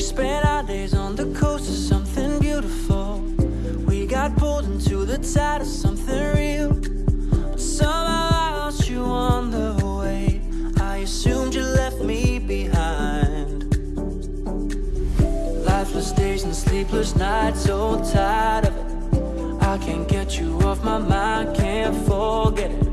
We spent our days on the coast of something beautiful. We got pulled into the tide of something real. But somehow I lost you on the way. I assumed you left me behind. Lifeless days and sleepless nights, so tired of it. I can't get you off my mind, can't forget it.